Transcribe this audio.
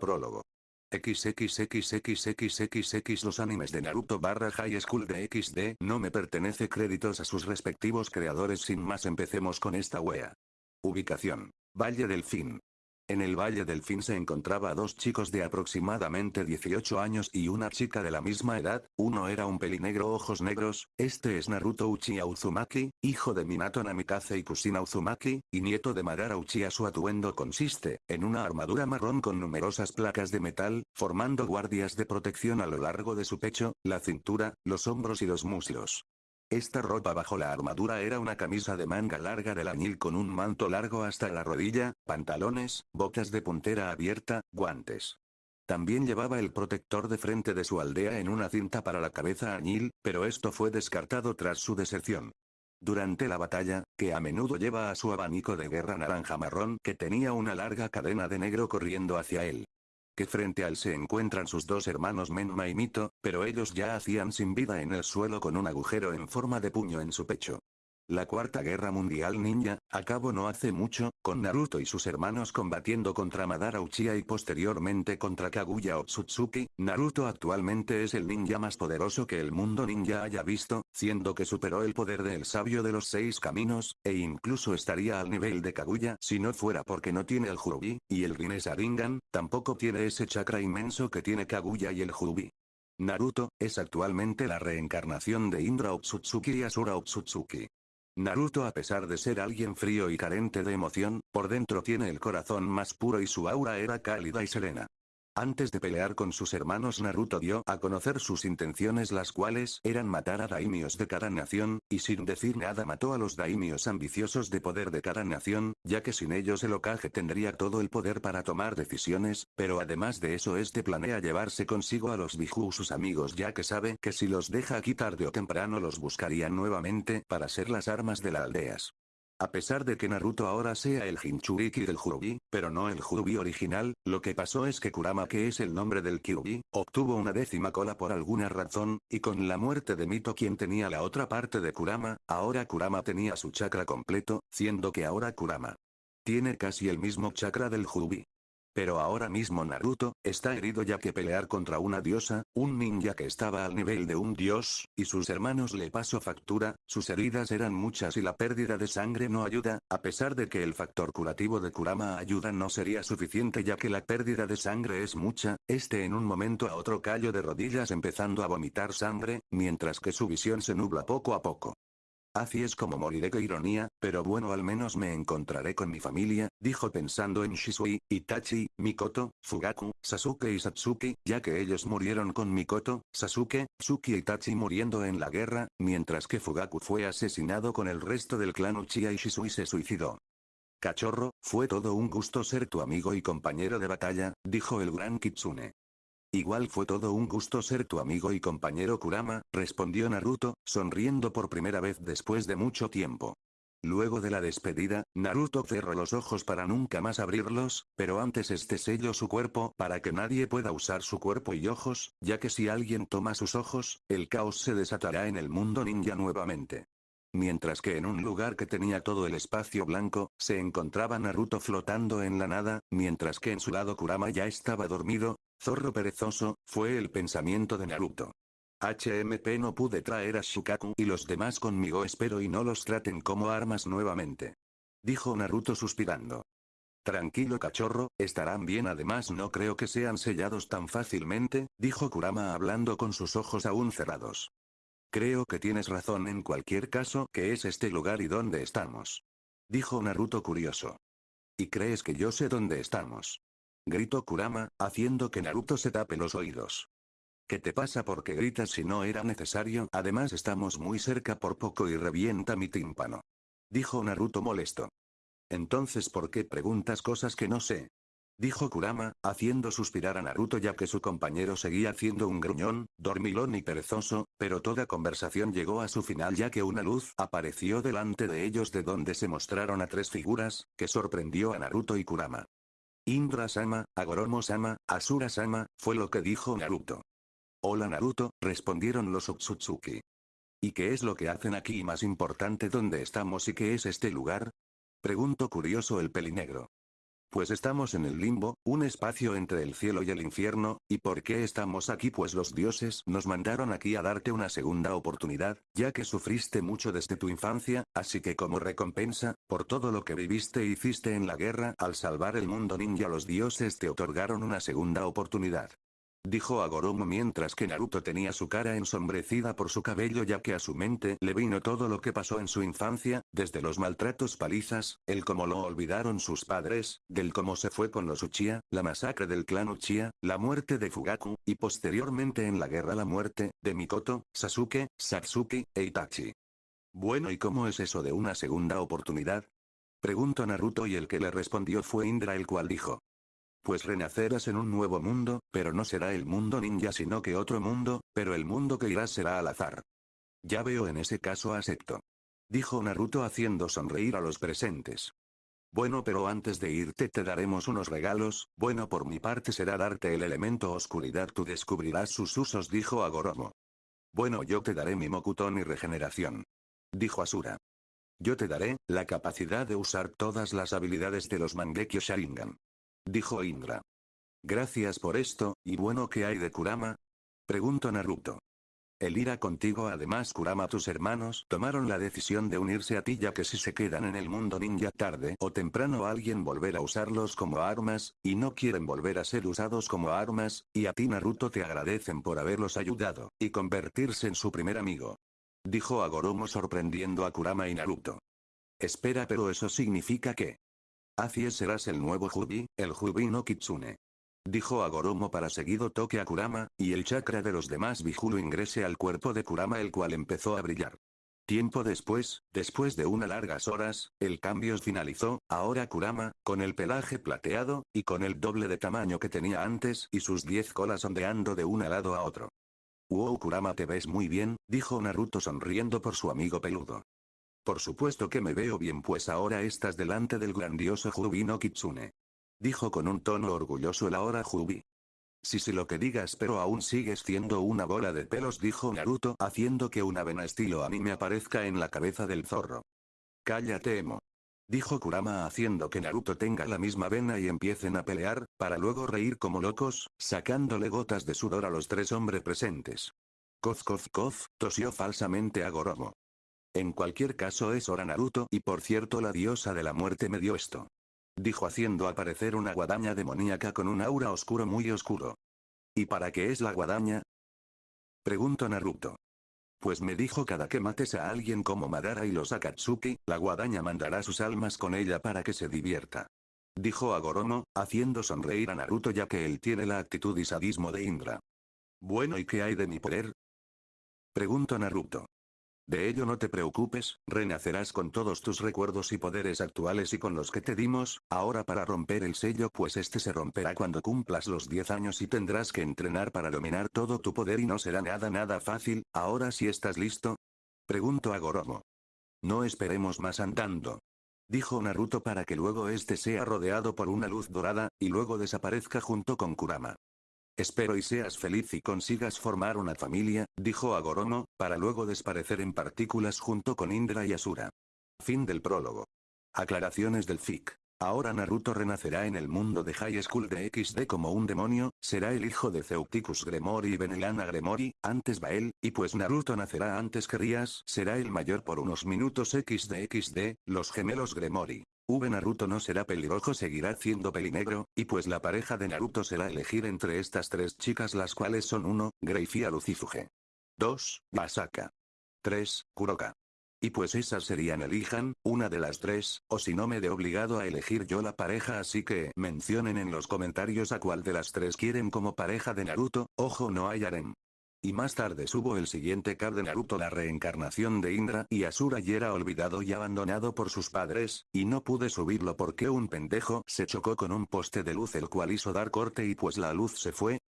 Prólogo. XXXXXXX Los animes de Naruto barra High School de XD no me pertenece créditos a sus respectivos creadores sin más empecemos con esta wea. Ubicación. Valle del Fin. En el Valle del Fin se encontraba dos chicos de aproximadamente 18 años y una chica de la misma edad, uno era un pelinegro ojos negros, este es Naruto Uchiha Uzumaki, hijo de Minato Namikaze y Kusina Uzumaki, y nieto de Madara Uchiha su atuendo consiste, en una armadura marrón con numerosas placas de metal, formando guardias de protección a lo largo de su pecho, la cintura, los hombros y los muslos. Esta ropa bajo la armadura era una camisa de manga larga de añil con un manto largo hasta la rodilla, pantalones, botas de puntera abierta, guantes. También llevaba el protector de frente de su aldea en una cinta para la cabeza añil, pero esto fue descartado tras su deserción. Durante la batalla, que a menudo lleva a su abanico de guerra naranja marrón que tenía una larga cadena de negro corriendo hacia él que frente a él se encuentran sus dos hermanos Menma y Mito, pero ellos ya hacían sin vida en el suelo con un agujero en forma de puño en su pecho. La Cuarta Guerra Mundial Ninja, acabó no hace mucho, con Naruto y sus hermanos combatiendo contra Madara Uchiha y posteriormente contra Kaguya Otsutsuki, Naruto actualmente es el ninja más poderoso que el mundo ninja haya visto, siendo que superó el poder del sabio de los seis caminos, e incluso estaría al nivel de Kaguya si no fuera porque no tiene el Jurubi, y el Rinne Sharingan, tampoco tiene ese chakra inmenso que tiene Kaguya y el Jurubi. Naruto, es actualmente la reencarnación de Indra Otsutsuki y Asura Otsutsuki. Naruto a pesar de ser alguien frío y carente de emoción, por dentro tiene el corazón más puro y su aura era cálida y serena. Antes de pelear con sus hermanos Naruto dio a conocer sus intenciones las cuales eran matar a daimios de cada nación, y sin decir nada mató a los daimios ambiciosos de poder de cada nación, ya que sin ellos el Okage tendría todo el poder para tomar decisiones, pero además de eso este planea llevarse consigo a los Biju sus amigos ya que sabe que si los deja aquí tarde o temprano los buscarían nuevamente para ser las armas de las aldeas. A pesar de que Naruto ahora sea el Jinchuriki del Jurubi, pero no el Jurubi original, lo que pasó es que Kurama que es el nombre del Kyubi, obtuvo una décima cola por alguna razón, y con la muerte de Mito quien tenía la otra parte de Kurama, ahora Kurama tenía su chakra completo, siendo que ahora Kurama tiene casi el mismo chakra del Jurubi. Pero ahora mismo Naruto, está herido ya que pelear contra una diosa, un ninja que estaba al nivel de un dios, y sus hermanos le pasó factura, sus heridas eran muchas y la pérdida de sangre no ayuda, a pesar de que el factor curativo de Kurama ayuda no sería suficiente ya que la pérdida de sangre es mucha, este en un momento a otro cayó de rodillas empezando a vomitar sangre, mientras que su visión se nubla poco a poco. Así es como moriré qué ironía, pero bueno al menos me encontraré con mi familia, dijo pensando en Shisui, Itachi, Mikoto, Fugaku, Sasuke y Satsuki, ya que ellos murieron con Mikoto, Sasuke, Tsuki y Itachi muriendo en la guerra, mientras que Fugaku fue asesinado con el resto del clan Uchiha y Shisui se suicidó. Cachorro, fue todo un gusto ser tu amigo y compañero de batalla, dijo el gran Kitsune. Igual fue todo un gusto ser tu amigo y compañero Kurama, respondió Naruto, sonriendo por primera vez después de mucho tiempo. Luego de la despedida, Naruto cerró los ojos para nunca más abrirlos, pero antes este selló su cuerpo para que nadie pueda usar su cuerpo y ojos, ya que si alguien toma sus ojos, el caos se desatará en el mundo ninja nuevamente. Mientras que en un lugar que tenía todo el espacio blanco, se encontraba Naruto flotando en la nada, mientras que en su lado Kurama ya estaba dormido, Zorro perezoso, fue el pensamiento de Naruto. HMP no pude traer a Shukaku y los demás conmigo espero y no los traten como armas nuevamente. Dijo Naruto suspirando. Tranquilo cachorro, estarán bien además no creo que sean sellados tan fácilmente, dijo Kurama hablando con sus ojos aún cerrados. Creo que tienes razón en cualquier caso que es este lugar y dónde estamos. Dijo Naruto curioso. ¿Y crees que yo sé dónde estamos? Gritó Kurama, haciendo que Naruto se tape los oídos. ¿Qué te pasa porque gritas si no era necesario? Además estamos muy cerca por poco y revienta mi tímpano. Dijo Naruto molesto. Entonces ¿por qué preguntas cosas que no sé? Dijo Kurama, haciendo suspirar a Naruto ya que su compañero seguía haciendo un gruñón, dormilón y perezoso, pero toda conversación llegó a su final ya que una luz apareció delante de ellos de donde se mostraron a tres figuras, que sorprendió a Naruto y Kurama. Indra-sama, Agoromo-sama, Asura-sama, fue lo que dijo Naruto. Hola Naruto, respondieron los Otsutsuki. ¿Y qué es lo que hacen aquí y más importante dónde estamos y qué es este lugar? Preguntó curioso el pelinegro. Pues estamos en el limbo, un espacio entre el cielo y el infierno, ¿y por qué estamos aquí? Pues los dioses nos mandaron aquí a darte una segunda oportunidad, ya que sufriste mucho desde tu infancia, así que como recompensa, por todo lo que viviste e hiciste en la guerra, al salvar el mundo ninja los dioses te otorgaron una segunda oportunidad. Dijo Agoromo mientras que Naruto tenía su cara ensombrecida por su cabello ya que a su mente le vino todo lo que pasó en su infancia, desde los maltratos palizas, el cómo lo olvidaron sus padres, del cómo se fue con los Uchiha, la masacre del clan Uchiha, la muerte de Fugaku, y posteriormente en la guerra la muerte, de Mikoto, Sasuke, Satsuki, e Itachi. Bueno ¿y cómo es eso de una segunda oportunidad? Preguntó Naruto y el que le respondió fue Indra el cual dijo. Pues renacerás en un nuevo mundo, pero no será el mundo ninja sino que otro mundo, pero el mundo que irás será al azar. Ya veo en ese caso acepto. Dijo Naruto haciendo sonreír a los presentes. Bueno pero antes de irte te daremos unos regalos, bueno por mi parte será darte el elemento oscuridad tú descubrirás sus usos dijo Agoromo. Bueno yo te daré mi Mokuton y regeneración. Dijo Asura. Yo te daré, la capacidad de usar todas las habilidades de los Mangekyo Sharingan. Dijo Indra. Gracias por esto, ¿y bueno qué hay de Kurama? Preguntó Naruto. El irá contigo además Kurama tus hermanos tomaron la decisión de unirse a ti ya que si se quedan en el mundo ninja tarde o temprano alguien volverá a usarlos como armas, y no quieren volver a ser usados como armas, y a ti Naruto te agradecen por haberlos ayudado, y convertirse en su primer amigo. Dijo Agoromo sorprendiendo a Kurama y Naruto. Espera pero eso significa que, Así serás el nuevo Jubi, el Jubi no Kitsune. Dijo Agoromo para seguido toque a Kurama, y el chakra de los demás Bijulu ingrese al cuerpo de Kurama el cual empezó a brillar. Tiempo después, después de unas largas horas, el cambio finalizó, ahora Kurama, con el pelaje plateado, y con el doble de tamaño que tenía antes y sus diez colas ondeando de un lado a otro. Wow Kurama te ves muy bien, dijo Naruto sonriendo por su amigo peludo. Por supuesto que me veo bien pues ahora estás delante del grandioso Jubi no Kitsune. Dijo con un tono orgulloso el ahora Jubi. Sí sí lo que digas pero aún sigues siendo una bola de pelos dijo Naruto haciendo que una vena estilo anime aparezca en la cabeza del zorro. Cállate emo. Dijo Kurama haciendo que Naruto tenga la misma vena y empiecen a pelear, para luego reír como locos, sacándole gotas de sudor a los tres hombres presentes. Kof kof kof, tosió falsamente a Goromo. En cualquier caso es hora Naruto y por cierto la diosa de la muerte me dio esto. Dijo haciendo aparecer una guadaña demoníaca con un aura oscuro muy oscuro. ¿Y para qué es la guadaña? Preguntó Naruto. Pues me dijo cada que mates a alguien como Madara y los Akatsuki, la guadaña mandará sus almas con ella para que se divierta. Dijo Agoromo, haciendo sonreír a Naruto ya que él tiene la actitud y sadismo de Indra. Bueno ¿y qué hay de mi poder? Preguntó Naruto. De ello no te preocupes, renacerás con todos tus recuerdos y poderes actuales y con los que te dimos, ahora para romper el sello pues este se romperá cuando cumplas los 10 años y tendrás que entrenar para dominar todo tu poder y no será nada nada fácil, ahora si estás listo. Pregunto a Goromo. No esperemos más andando. Dijo Naruto para que luego este sea rodeado por una luz dorada, y luego desaparezca junto con Kurama. Espero y seas feliz y consigas formar una familia, dijo Agoromo, para luego desaparecer en partículas junto con Indra y Asura. Fin del prólogo. Aclaraciones del FIC. Ahora Naruto renacerá en el mundo de High School de XD como un demonio, será el hijo de Ceuticus Gremori y Benelana Gremori, antes Bael, y pues Naruto nacerá antes que Rias, será el mayor por unos minutos XD XD, los gemelos Gremori. V Naruto no será pelirrojo seguirá siendo pelinegro, y pues la pareja de Naruto será elegir entre estas tres chicas las cuales son 1, Greifia Lucifuge. 2, Masaka. 3, Kuroka. Y pues esas serían elijan, una de las tres, o si no me de obligado a elegir yo la pareja así que mencionen en los comentarios a cuál de las tres quieren como pareja de Naruto, ojo no hay harem. Y más tarde subo el siguiente card de Naruto la reencarnación de Indra y Asura y era olvidado y abandonado por sus padres, y no pude subirlo porque un pendejo se chocó con un poste de luz el cual hizo dar corte y pues la luz se fue,